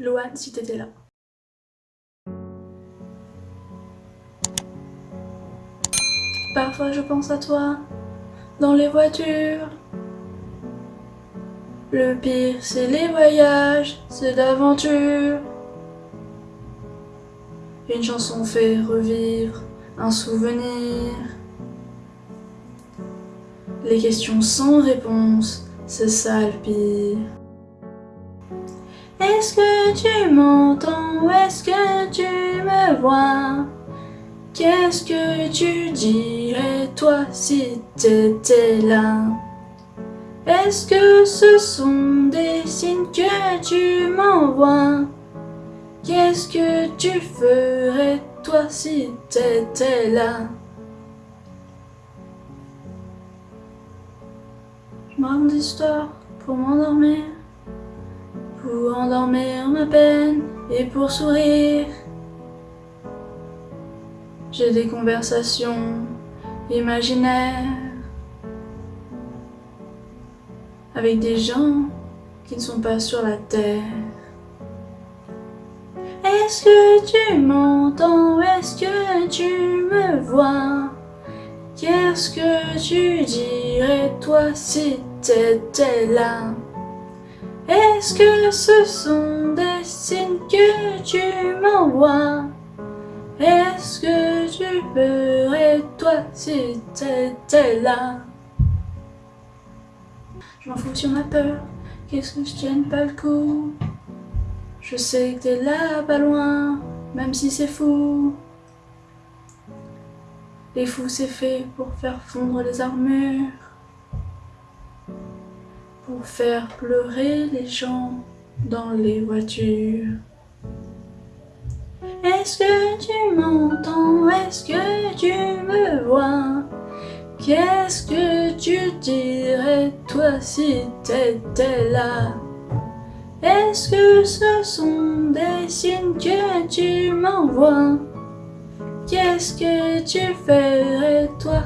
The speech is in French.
Loane, si t'étais là. Parfois je pense à toi, dans les voitures. Le pire, c'est les voyages, c'est l'aventure. Une chanson fait revivre un souvenir. Les questions sans réponse, c'est ça le pire. Est-ce que tu m'entends? Est-ce que tu me vois? Qu'est-ce que tu dirais toi si t'étais là? Est-ce que ce sont des signes que tu m'envoies? Qu'est-ce que tu ferais toi si t'étais là? Je me pour m'endormir Pour endormir ma peine et pour sourire. J'ai des conversations imaginaires avec des gens qui ne sont pas sur la terre. Est-ce que tu m'entends? Est-ce que tu me vois? Qu'est-ce que tu dirais toi si t'étais là? Est-ce que ce sont des signes que tu m'envoies? Est-ce que tu ferais toi si t'étais là? Je m'en fous si on a peur, qu'est-ce que je tienne pas le coup? Je sais que t'es là, pas loin, même si c'est fou. Les fous c'est fait pour faire fondre les armures, pour faire pleurer les gens dans les voitures. Est-ce que tu m'entends? Est-ce que tu me vois? Qu'est-ce que tu dirais toi si t'étais là? Est-ce que ce sont des signes que tu m'envoies? Qu'est-ce que tu ferais toi